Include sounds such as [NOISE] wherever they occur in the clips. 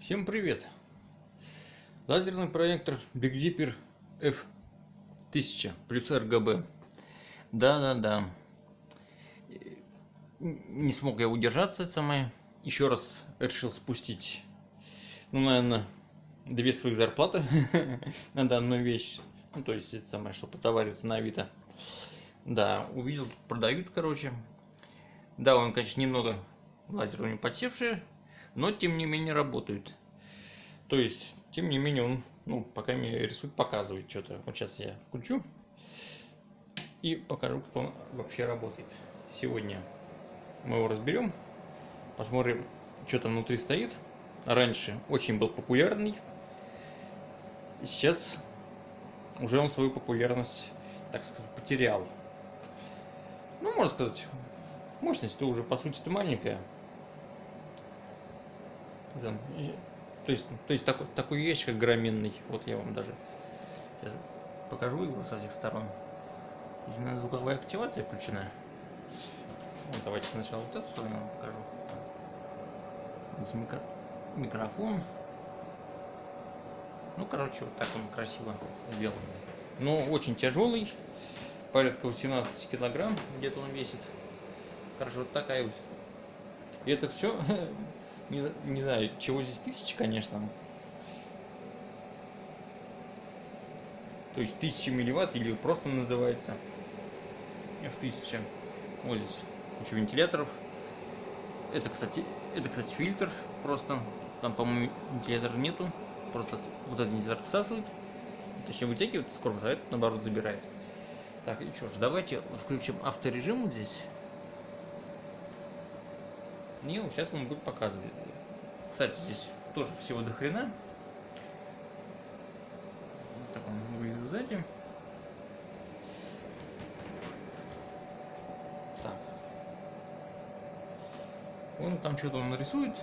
Всем привет! Лазерный проектор Big Dipper F1000 плюс RGB. Да-да-да. Не смог я удержаться, самое. Еще раз решил спустить, ну, наверное, две своих зарплаты [LAUGHS] на данную вещь. Ну, то есть, это самое, что потовариться на Авито. Да, увидел, продают, короче. Да, он, конечно, немного лазерами подсевший, но тем не менее работают. То есть, тем не менее, он, ну, пока мне рисует, показывает что-то. Вот сейчас я включу и покажу, как он вообще работает. Сегодня мы его разберем, посмотрим, что там внутри стоит. Раньше очень был популярный, сейчас уже он свою популярность, так сказать, потерял. Ну, можно сказать, мощность-то уже по сути-то маленькая. То есть, то есть такой, такой ящик огроменный. Вот я вам даже сейчас покажу его с этих сторон. Здесь звуковая активация включена. Вот, давайте сначала вот эту сторону покажу. Здесь микро... микрофон. Ну, короче, вот так он красиво сделан. Но очень тяжелый. Порядка 18 килограмм где-то он весит. Короче, вот такая вот. И это все [LAUGHS] Не, не знаю, чего здесь тысяча, конечно. То есть тысяча милливатт или просто называется F1000. Вот здесь куча вентиляторов. Это, кстати, это, кстати, фильтр просто. Там, по-моему, вентилятора нету. Просто вот этот вентилятор всасывает. Точнее, вытягивает с корпуса, а этот, наоборот, забирает. Так, и что ж, давайте включим авторежим вот здесь. И вот сейчас он будет показывать. Кстати, здесь тоже всего до хрена. Так он выглядит сзади. Так. Он там что-то он нарисует.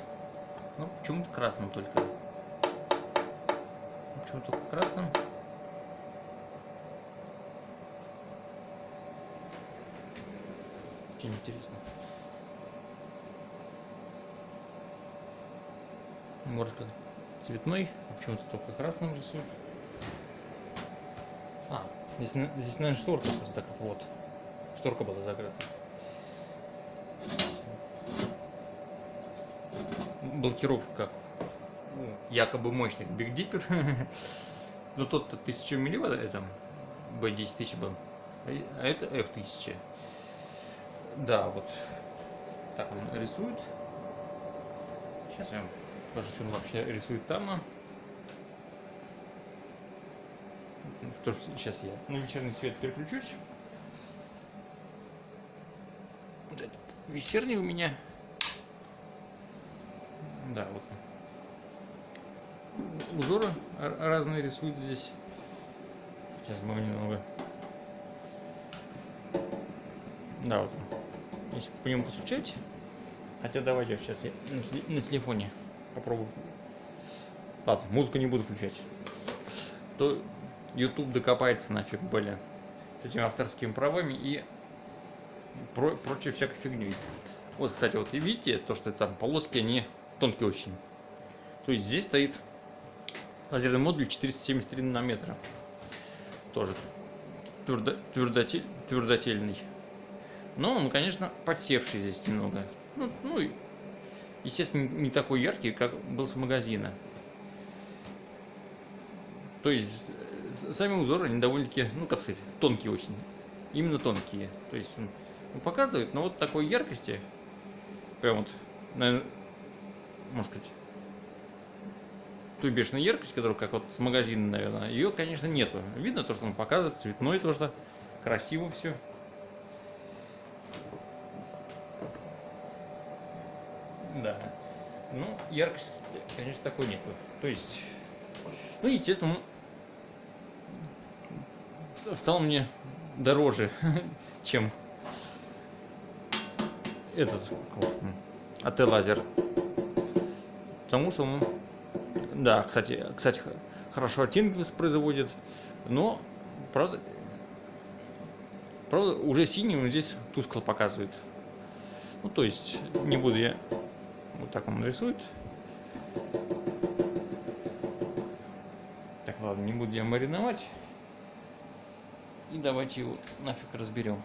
Ну, почему-то красным только. Почему только красным? Очень интересно. Может как цветной, а почему-то только красным рисует. А, здесь, здесь, наверное, шторка просто так вот. Шторка была закрыта. Блокировка как ну, якобы мощный Big Dipper. [LAUGHS] Но тот-то 1000 милливатт, это B10 тысяч был. А это F1000. Да, вот так он рисует. Сейчас я покажу, что он вообще рисует там. То, что сейчас я на вечерний свет переключусь. Этот вечерний у меня. Да, вот. Узоры разные рисуют здесь. Сейчас мы немного. Да, вот. Если по нему постучать. Хотя давайте сейчас я на телефоне попробую. Ладно, музыку не буду включать. То YouTube докопается нафиг, блин. С этими авторскими правами и про прочей всякой фигней. Вот, кстати, вот и видите, то, что это там полоски, они тонкие очень. То есть здесь стоит лазерный модуль 473 нанометра. Тоже твердо, твердотель, твердотельный. Но он, конечно, подсевший здесь немного. Ну, ну естественно, не такой яркий, как был с магазина. То есть, э, сами узоры, они довольно-таки, ну, как сказать, тонкие очень. Именно тонкие. То есть, он показывает, но вот такой яркости, прям вот, наверное, можно сказать, той бешеной яркости, которая как вот с магазина, наверное, ее, конечно, нету. Видно то, что он показывает, цветной то, что красиво все. Да. Ну, яркости, конечно, такой нет. То есть, ну, естественно, стал мне дороже, [LAUGHS] чем этот АТ лазер. Потому что он, да, кстати, кстати, хорошо оттенки воспроизводит, но, правда, правда, уже синий он здесь тускло показывает. Ну, то есть, не буду я вот так он рисует. Ладно, не буду я мариновать. И давайте его нафиг разберем.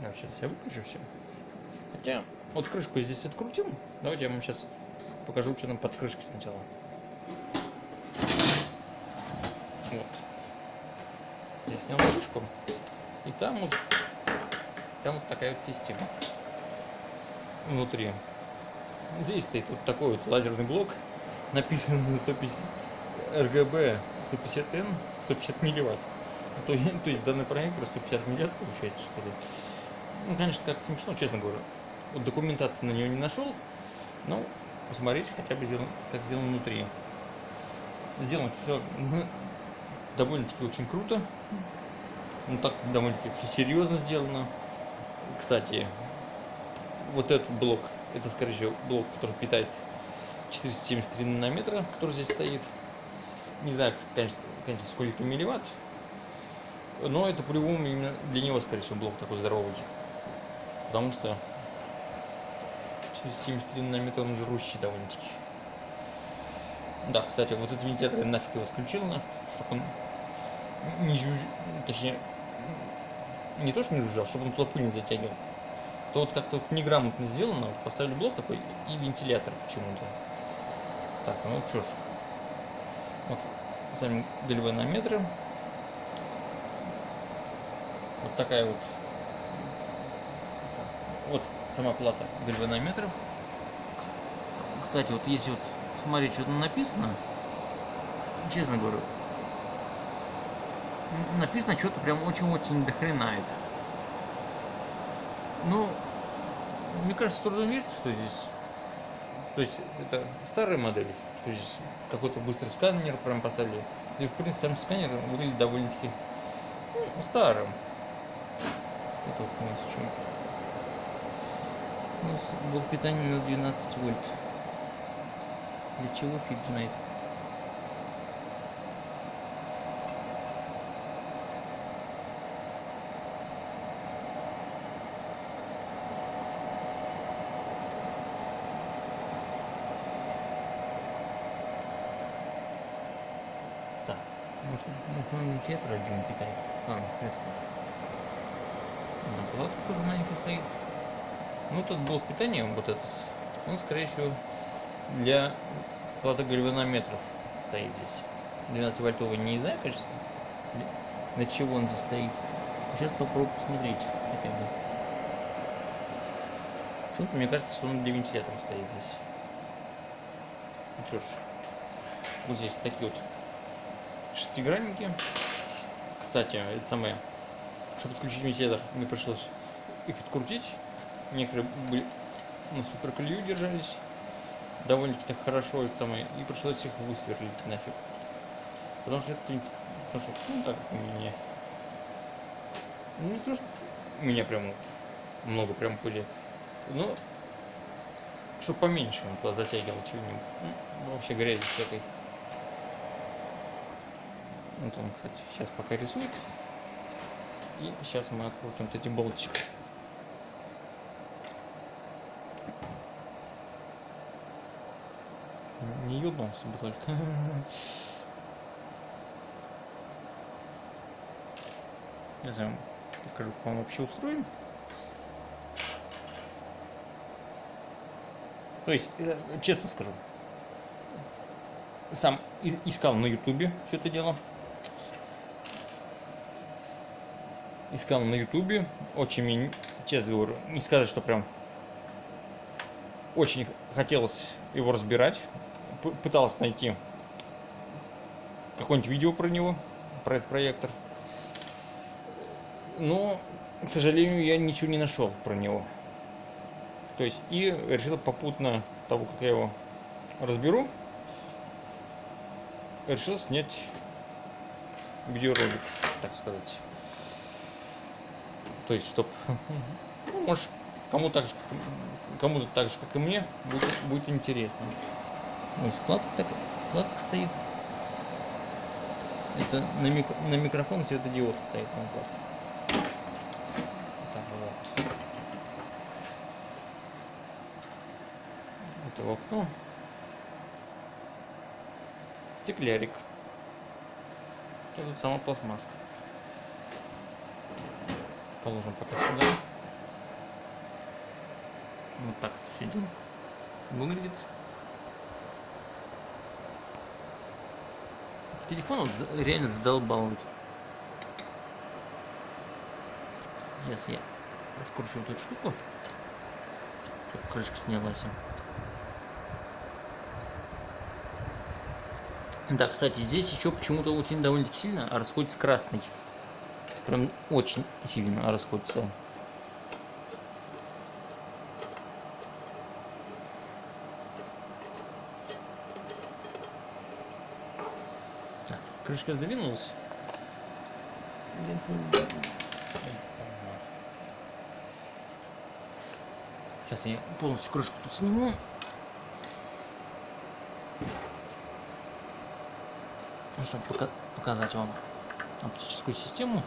Да, сейчас я выключу все. Хотя, вот крышку я здесь открутил. Давайте я вам сейчас покажу, что там под крышкой сначала. Вот. Я снял крышку. И там вот, там вот такая вот система внутри. Здесь стоит вот такой вот лазерный блок, написан на 150 RGB 150N, 150 милливатт. То, то есть данный проектор 150 милливатт получается, что ли. Ну, конечно, как смешно, честно говоря. Вот документации на него не нашел, но посмотреть хотя бы, сделан, как сделано внутри. Сделано все ну, довольно-таки очень круто. Ну, так довольно-таки все серьезно сделано. Кстати, вот этот блок, это, скорее всего, блок, который питает 473 нанометра, который здесь стоит. Не знаю, конечно, конечно сколько милливатт, но это по-любому именно для него, скорее всего, блок такой здоровый. Потому что 473 нанометра, он жрущий довольно-таки. Да, кстати, вот этот вентилятор я нафиг его отключил, на, чтобы он не жужжал, точнее, не то, что не жужжал, чтобы он туда пыль не затягивал то вот как-то вот неграмотно сделано. Вот поставили блок такой и вентилятор почему-то. Так, ну что ж. Вот сами гальванометры. Вот такая вот. Вот сама плата гальванометров. Кстати, вот если вот смотреть, что там написано, честно говорю, написано что-то прям очень-очень дохрена это. Ну, мне кажется, трудно верится, что здесь... То есть, это старая модель, что здесь какой-то быстрый сканер прям поставили. И, в принципе, сам сканер выглядит довольно-таки ну, старым. Это вот у нас что? У нас блок питания на 12 вольт. Для чего фиг знает. Вентилятор один питает. А, ясно. Накладка тоже маленькая стоит. Ну, тут блок питания, вот этот, он, скорее всего, для платы гальванометров стоит здесь. 12 вольтовый не знаю, конечно, на чего он здесь стоит. Сейчас попробую посмотреть хотя бы. Почему-то мне кажется, он для вентилятора стоит здесь. Ну что ж, вот здесь такие вот шестигранники. Кстати, это самое, чтобы отключить вентилятор, мне пришлось их открутить. Некоторые были на суперклею держались довольно-таки так хорошо, это самое, и пришлось их высверлить нафиг. Потому что это, потому что, ну так, у меня, ну не то, что у меня прям вот много прям пыли, но чтобы поменьше он туда затягивал чего-нибудь, ну, вообще грязи всякой. Вот он, кстати, сейчас пока рисует. И сейчас мы открутим вот эти болтики. Не ебнулся бы только. [LAUGHS] Не знаю, покажу, как он вообще устроен. То есть, э, честно скажу, сам искал на ютубе все это дело. Искал на ютубе. Очень, честно говорю, не сказать, что прям очень хотелось его разбирать. Пытался найти какое-нибудь видео про него, про этот проектор. Но, к сожалению, я ничего не нашел про него. То есть, и решил попутно того, как я его разберу, решил снять видеоролик, так сказать. То есть, чтобы, [LAUGHS] ну, может, кому так же, кому-то так же, как и мне, будет, будет интересно. Ну, складка так, складка стоит. Это на, микро, на микрофон светодиод стоит на. Так, вот. в окно. Стеклярик. Тут сама пластмасска. Положим пока сюда. Вот так все дело выглядит. Телефон за- реально задолбал. Сейчас я откручу эту штуку. Чтоб крышка снялась. Да, кстати, здесь еще почему-то очень довольно-таки сильно расходится красный. Прям очень сильно расходится. Так, крышка сдвинулась. Сейчас я полностью крышку тут сниму. Ну, чтобы пока- показать вам оптическую систему.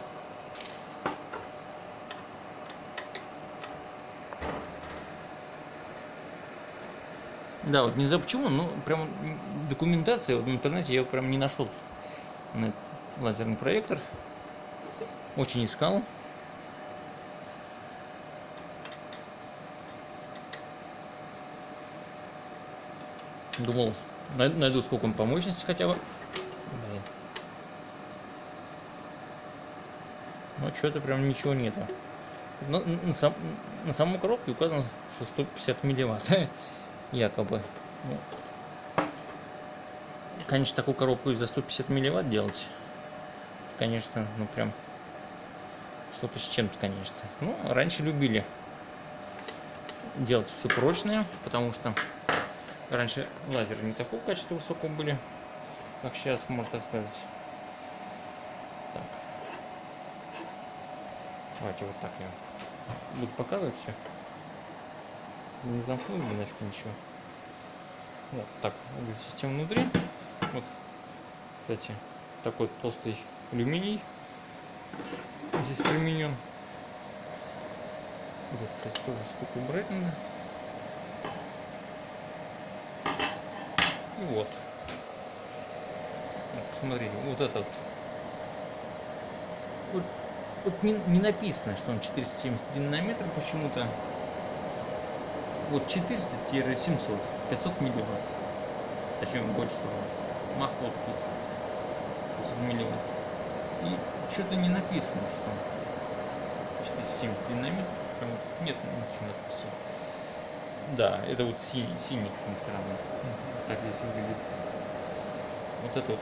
Да, вот не знаю почему, но прям документация вот в интернете я прям не нашел на лазерный проектор. Очень искал. Думал, най- найду сколько он по мощности хотя бы. Блин. Но что-то прям ничего нету. На, на сам- на самом коробке указано, что 150 милливатт. [LAUGHS] Якобы. Ну, конечно, такую коробку и за 150 милливатт делать. Конечно, ну прям что-то с чем-то, конечно. Ну, раньше любили делать все прочное, потому что раньше лазеры не такого качества высокого были, как сейчас, можно так сказать. Так. Давайте вот так я буду показывать все. Не замкнул нафиг ничего. Вот так система внутри. Вот, кстати, такой толстый алюминий здесь применен. Вот это, кстати, тоже штука надо. И вот. Вот, Посмотрите, вот этот. Вот, вот не, не написано, что он 473 нанометра почему-то. Вот 400-700, 500 милливатт. Точнее, больше того. Мах вот тут. 500 милливатт. И что-то не написано, что 470 динамит. Прям Нет ничего надписи. Да, это вот синий, синий, как ни странно. Так здесь выглядит. Вот это вот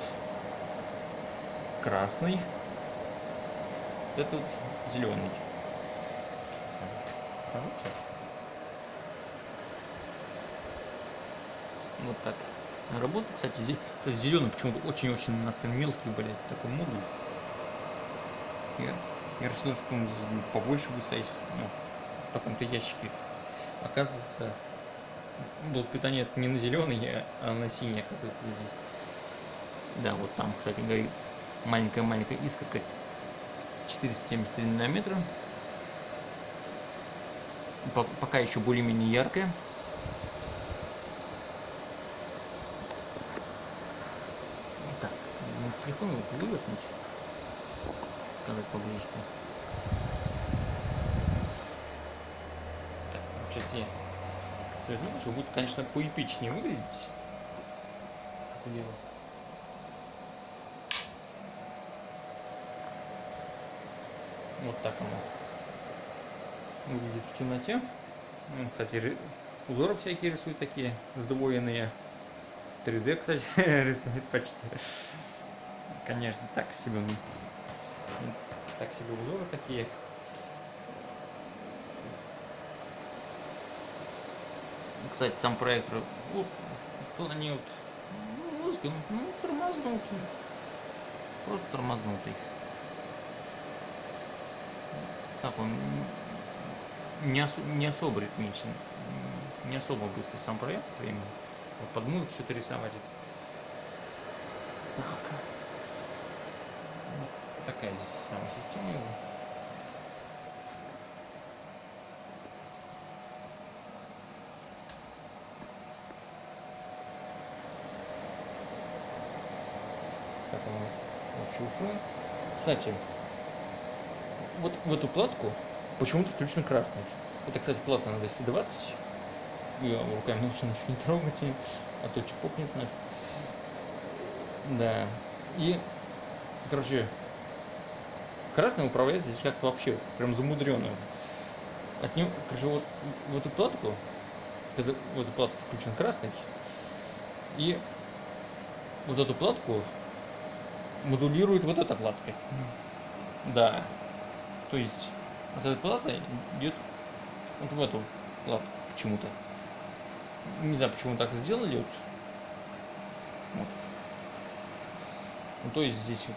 красный. Вот это вот зеленый. Хороший. Вот так. Работа, кстати, зе- зеленый почему-то очень-очень мелкий, блядь, такой модуль. Я, я рассчитывал, что он побольше будет стоять, ну, в таком-то ящике. Оказывается, блок питания это не на зеленый, а- на синий, оказывается, здесь. Да, вот там, кстати, горит маленькая-маленькая искорка 473 нанометра. По- Пока еще более-менее яркая. Так, ну, телефон вот вывернуть. Показать поближе что. Так, ну, сейчас я связну, что будет, конечно, поэпичнее выглядеть. Дело. Вот так оно выглядит в темноте. Кстати, узоры всякие рисуют такие сдвоенные. 3D, кстати, [LAUGHS] рисует почти. Конечно, так себе. Так себе узоры такие. Кстати, сам проектор вот, в плане вот, ну, музыки, ну, тормознутый. Просто тормознутый. Так он не, осо- не особо ритмичен, не особо быстрый сам проект именно. Вот под музыку что-то рисовать. Так такая здесь самая система его. Так, вообще уфы. Кстати, вот в эту платку почему-то включен красный. Это, кстати, плата на 220. Я руками лучше нафиг не трогать ее, а то чпокнет нафиг. Да. И, короче, красный управляется здесь как-то вообще прям замудренно. От него, короче, вот в эту платку, это, в эту платку включен красный, и вот эту платку модулирует вот эта платка. Да. То есть вот эта плата идет вот в эту платку почему-то. Не знаю, почему так сделали. Вот. вот. Ну, то есть здесь вот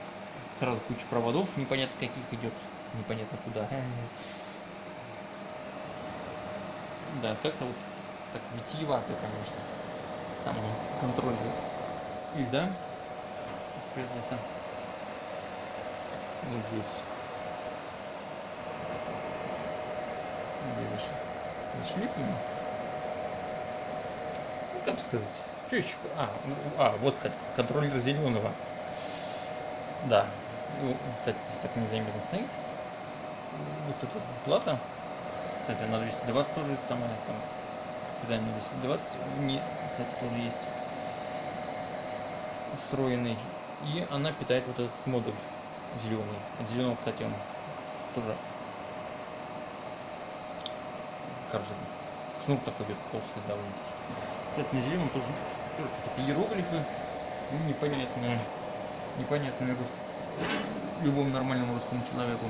сразу куча проводов, непонятно каких идет, непонятно куда. Да, как-то вот так витиевато, конечно. Там контроль льда спрятался. Вот здесь. Где за шлифами? Ну, как сказать? Еще? А, ну, а, вот, кстати, контроллер зеленого. Да. Ну, кстати, здесь так незаметно стоит. Вот эта плата. Кстати, на 220 тоже самое там. Питание 220. Не, кстати, тоже есть встроенный. И она питает вот этот модуль зеленый. От зеленого, кстати, он тоже короче, шнур такой идет толстый довольно-таки. Кстати, на зеленом тоже, тоже какие-то иероглифы. Ну, непонятные, непонятные рус... любому нормальному русскому человеку.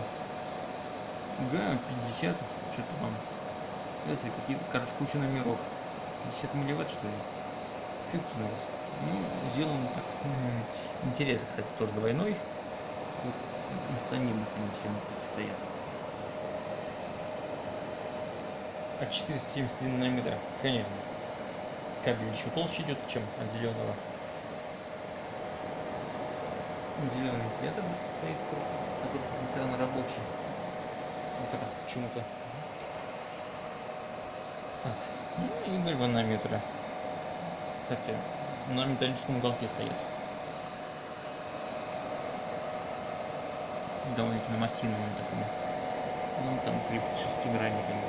Га-50, что-то там. Если какие-то, короче, куча номеров. 50 милливатт, что ли? Фиг знает. Ну, сделано так. [LAUGHS] Интересно, кстати, тоже двойной. Вот на станинах они все такие стоят. А 473 нанометра, конечно. Кабель еще толще идет, чем от зеленого. Зеленый вентилятор стоит, который, как ни странно, рабочий. Вот раз почему-то. Ну и гальванометры. Хотя на металлическом уголке стоят. Довольно-таки массивным таком. Ну, там крепит шестигранниками.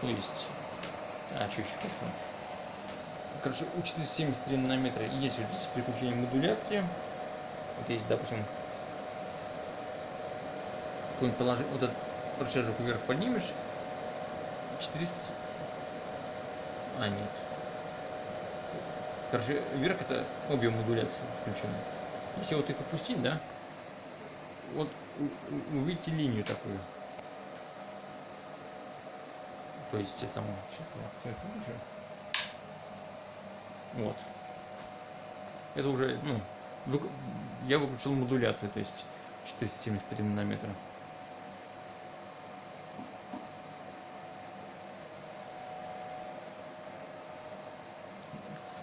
То есть, а что еще пошло? Короче, у 473 нанометра есть вот здесь приключение модуляции. Вот есть, допустим, какой-нибудь положи, вот этот рычажок вверх поднимешь, 400... А, нет. Короче, вверх это обе модуляции включены. Если вот их опустить, да, вот увидите линию такую. То есть это само. Я все это выключу. Вот. Это уже, ну, вы, я выключил модуляцию, то есть 473 нанометра.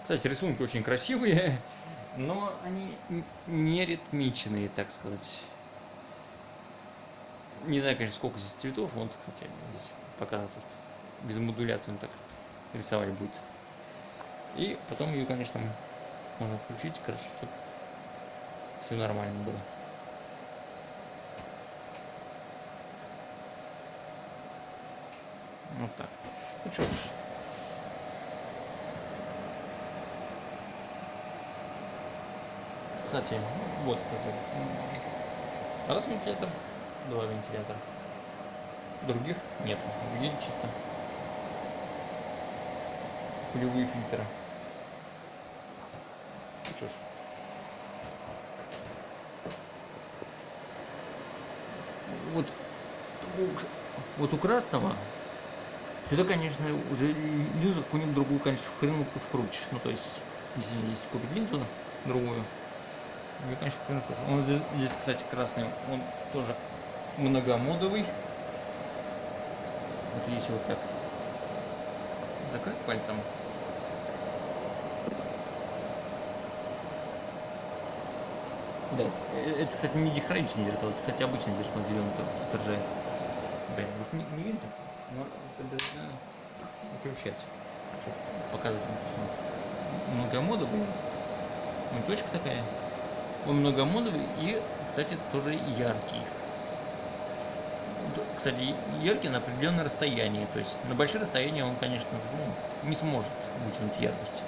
Кстати, рисунки очень красивые, [LAUGHS] но они не ритмичные, так сказать. Не знаю, конечно, сколько здесь цветов. Вот, кстати, здесь показано, что без модуляции он так рисовать будет. И потом ее, конечно, можно включить, короче, чтобы все нормально было. Вот так. Ну что ж. Кстати, вот, кстати, раз вентилятор, два вентилятора. Других нет. Другие чисто пулевые фильтры. Ну что ж. Вот, вот у красного сюда, конечно, уже линзу какую-нибудь другую, конечно, хреновку вкрутишь. Ну, то есть, если есть купить линзу другую, ну, конечно, хреновку. Он здесь, здесь, кстати, красный, он тоже многомодовый. Вот если вот так закрыть пальцем, Да, э, это, кстати, не дихроничное зеркало, это, кстати, обычное зеркало зеленый отражает. Блин, вот не, не видно, но это надо выключать, чтобы показывать вам, что много мода будет. Вот точка такая. Он многомодовый и, кстати, тоже яркий. Кстати, яркий на определенное расстояние. То есть на большое расстояние он, конечно, ну, не сможет вытянуть яркость.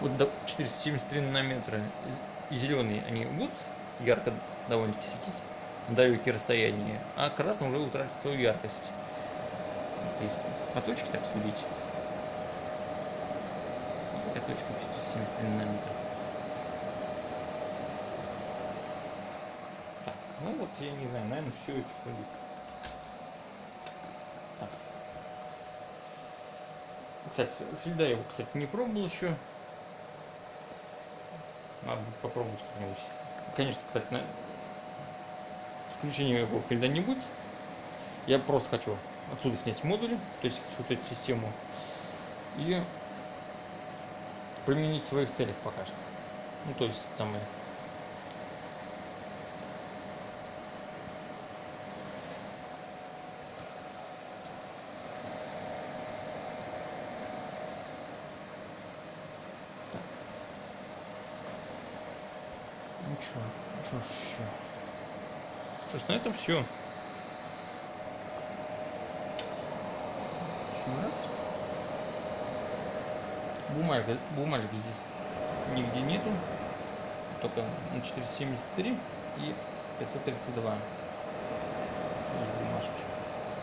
Вот до 473 нанометра зеленые они будут ярко довольно-таки светить на далекие расстояния, а красный уже утратит свою яркость. То есть по точке так судить. Вот такая точка 473 нанометра. Так, ну вот я не знаю, наверное, все это что ли. Так. Кстати, с- следа его, кстати, не пробовал еще. Надо попробовать как-нибудь. Конечно, кстати, на... включения его льда будет. Я просто хочу отсюда снять модули, то есть вот эту систему, и применить в своих целях пока что. Ну, то есть самое чё, чё еще? То есть на этом все. Еще раз. Бумага, бумажек здесь нигде нету. Только на 473 и 532 есть бумажки.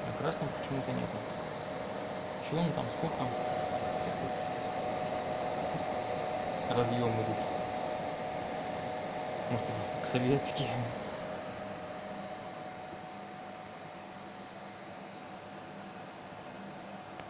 На красном почему-то нету. Чего он там, сколько? Разъемы идут. Может, советские.